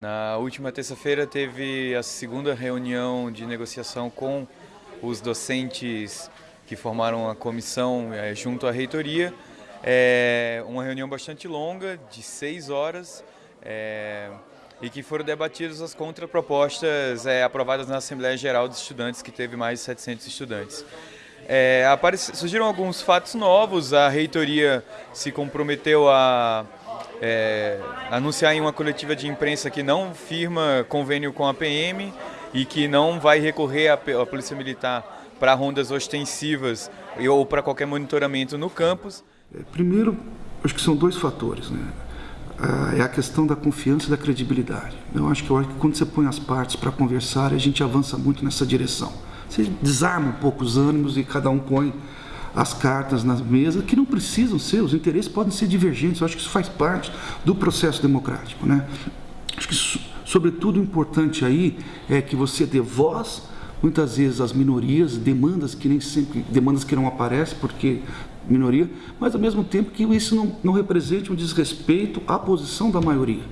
Na última terça-feira teve a segunda reunião de negociação com os docentes que formaram a comissão é, junto à reitoria. É uma reunião bastante longa, de seis horas, é, e que foram debatidas as contrapropostas é, aprovadas na Assembleia Geral dos Estudantes, que teve mais de 700 estudantes. É, surgiram alguns fatos novos, a reitoria se comprometeu a é, anunciar em uma coletiva de imprensa que não firma convênio com a PM e que não vai recorrer à, Polícia Militar para rondas ostensivas ou para qualquer monitoramento no campus. É, primeiro, acho que são dois fatores. Né? É a questão da confiança e da credibilidade. Eu acho que, eu acho que quando você põe as partes para conversar, a gente avança muito nessa direção. Você desarma um pouco os ânimos e cada um põe as cartas na mesa, que não precisam ser, os interesses podem ser divergentes. Eu acho que isso faz parte do processo democrático. Né? Acho que, sobretudo, o importante aí é que você dê voz, muitas vezes, às minorias, demandas que nem sempre, demandas que não aparecem, porque minoria, mas ao mesmo tempo que isso não, não represente um desrespeito à posição da maioria.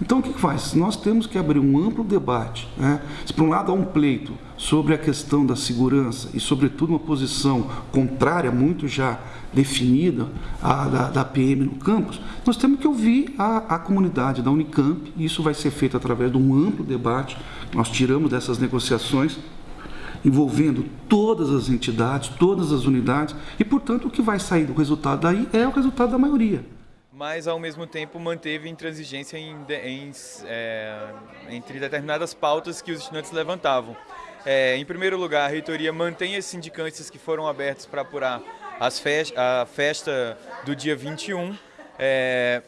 Então o que faz? Nós temos que abrir um amplo debate. Né? Se por um lado há um pleito sobre a questão da segurança e sobretudo uma posição contrária, muito já definida, à, da, da PM no campus, nós temos que ouvir a, a comunidade da Unicamp, e isso vai ser feito através de um amplo debate, nós tiramos dessas negociações envolvendo todas as entidades, todas as unidades, e, portanto, o que vai sair do resultado daí é o resultado da maioria. Mas, ao mesmo tempo, manteve intransigência em, em, é, entre determinadas pautas que os estudantes levantavam. É, em primeiro lugar, a reitoria mantém as sindicâncias que foram abertas para apurar as a festa do dia 21, é,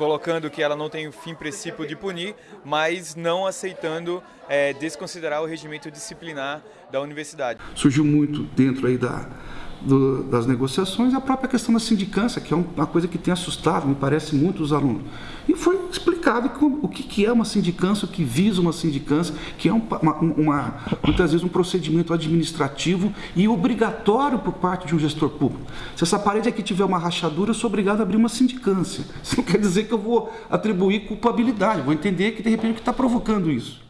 colocando que ela não tem o fim princípio de punir, mas não aceitando é, desconsiderar o regimento disciplinar da universidade. Surgiu muito dentro aí da, do, das negociações a própria questão da sindicância, que é uma coisa que tem assustado, me parece, muito os alunos. E foi explicado o que é uma sindicância, o que visa uma sindicância, que é uma, uma, muitas vezes um procedimento administrativo e obrigatório por parte de um gestor público. Se essa parede aqui tiver uma rachadura, eu sou obrigado a abrir uma sindicância. Isso não quer dizer que eu vou atribuir culpabilidade, vou entender que de repente o que está provocando isso.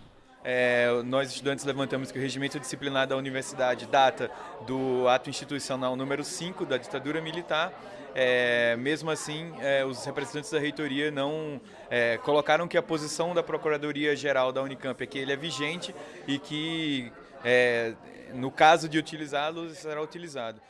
É, nós estudantes levantamos que o regimento disciplinar da universidade data do ato institucional número 5 da ditadura militar. É, mesmo assim, é, os representantes da reitoria não é, colocaram que a posição da Procuradoria-Geral da Unicamp é que ele é vigente e que, é, no caso de utilizá-lo, será utilizado.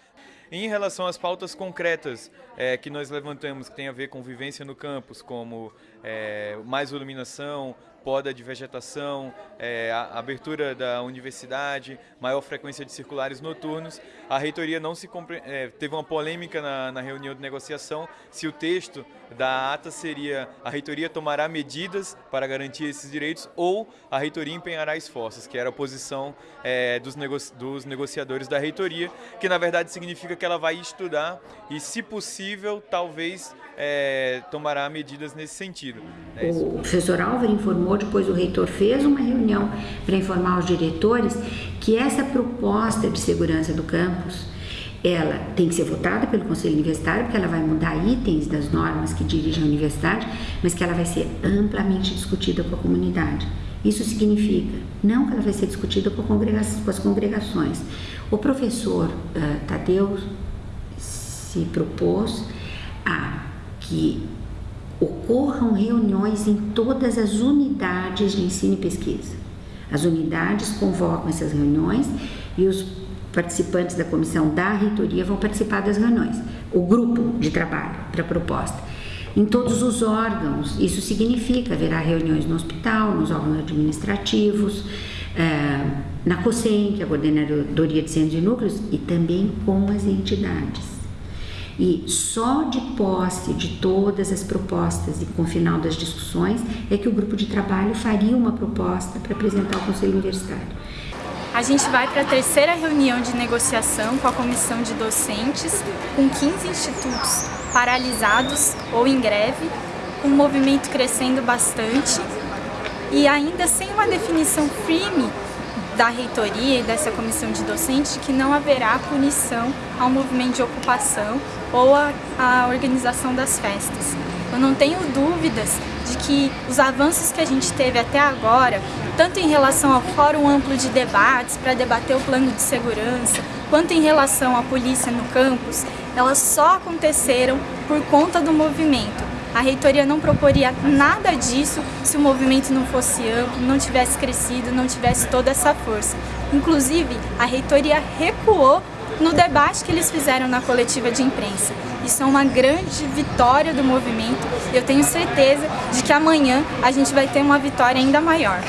Em relação às pautas concretas é, que nós levantamos, que tem a ver com vivência no campus, como é, mais iluminação, poda de vegetação, é, abertura da universidade, maior frequência de circulares noturnos. A reitoria não se é, teve uma polêmica na, na, reunião de negociação se o texto da ata seria a reitoria tomará medidas para garantir esses direitos ou a reitoria empenhará esforços, que era a posição é, dos, nego dos negociadores da reitoria, que na verdade significa que ela vai estudar e, se possível, talvez é, tomará medidas nesse sentido. É o professor Álvaro informou, depois o reitor fez uma reunião para informar os diretores que essa proposta de segurança do campus ela tem que ser votada pelo Conselho Universitário, porque ela vai mudar itens das normas que dirigem a universidade, mas que ela vai ser amplamente discutida com a comunidade. Isso significa não que ela vai ser discutida com, com as congregações. O professor uh, Tadeu se propôs a que ocorram reuniões em todas as unidades de ensino e pesquisa. As unidades convocam essas reuniões e os participantes da comissão da reitoria vão participar das reuniões, o grupo de trabalho para a proposta. Em todos os órgãos, isso significa haverá reuniões no hospital, nos órgãos administrativos, eh, na COSEM, que é a Coordenadoria de Centros e Núcleos, e também com as entidades. E só de posse de todas as propostas e com o final das discussões é que o grupo de trabalho faria uma proposta para apresentar ao Conselho Universitário. A gente vai para a terceira reunião de negociação com a comissão de docentes, com 15 institutos paralisados ou em greve, com o movimento crescendo bastante e ainda sem uma definição firme da reitoria e dessa comissão de docentes que não haverá punição ao movimento de ocupação ou a organização das festas. Eu não tenho dúvidas de que os avanços que a gente teve até agora, tanto em relação ao Fórum Amplo de Debates para debater o plano de segurança, quanto em relação à polícia no campus, elas só aconteceram por conta do movimento. A reitoria não proporia nada disso se o movimento não fosse amplo, não tivesse crescido, não tivesse toda essa força. Inclusive, a reitoria recuou no debate que eles fizeram na coletiva de imprensa. Isso é uma grande vitória do movimento. Eu tenho certeza de que amanhã a gente vai ter uma vitória ainda maior.